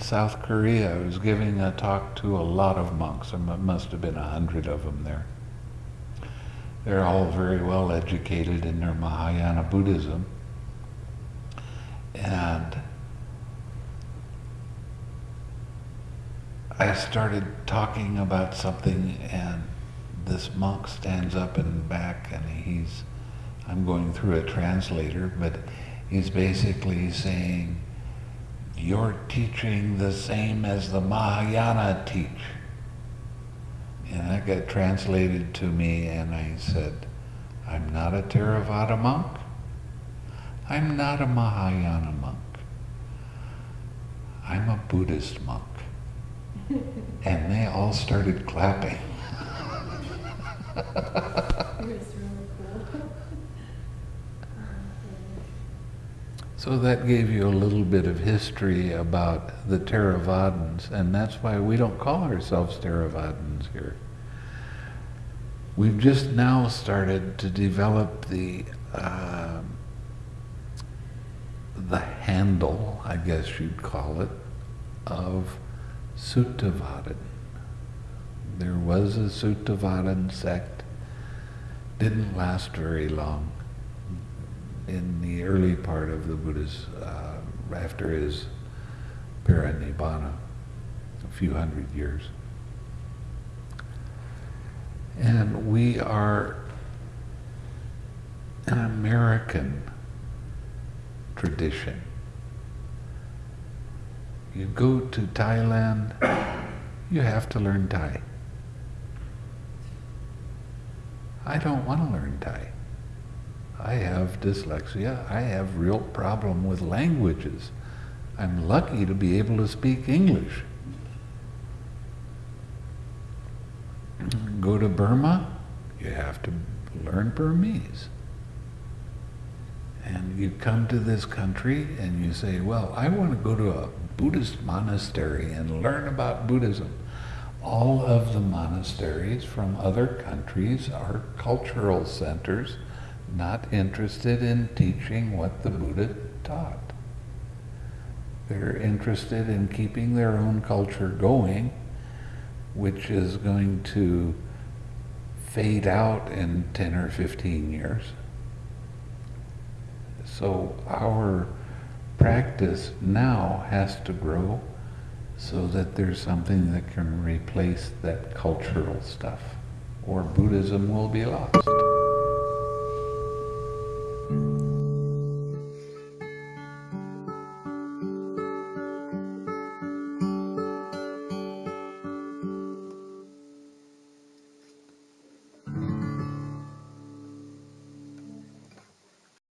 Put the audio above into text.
South Korea. I was giving a talk to a lot of monks. There must have been a hundred of them there. They're all very well educated in their Mahayana Buddhism. And I started talking about something and this monk stands up in the back and he's, I'm going through a translator, but he's basically saying, you're teaching the same as the Mahayana teach. And that got translated to me and I said, I'm not a Theravada monk. I'm not a Mahayana monk. I'm a Buddhist monk. and they all started clapping. So that gave you a little bit of history about the Theravadins, and that's why we don't call ourselves Theravadins here. We've just now started to develop the uh, the handle, I guess you'd call it, of Suttavadan. There was a Suttavadan sect, didn't last very long in the early part of the Buddha's, uh, after his parinibbana, a few hundred years. And we are an American tradition. You go to Thailand, you have to learn Thai. I don't want to learn Thai. I have dyslexia. I have real problem with languages. I'm lucky to be able to speak English. Go to Burma, you have to learn Burmese. And you come to this country and you say, well, I want to go to a Buddhist monastery and learn about Buddhism. All of the monasteries from other countries are cultural centers not interested in teaching what the Buddha taught. They're interested in keeping their own culture going, which is going to fade out in 10 or 15 years. So our practice now has to grow so that there's something that can replace that cultural stuff, or Buddhism will be lost.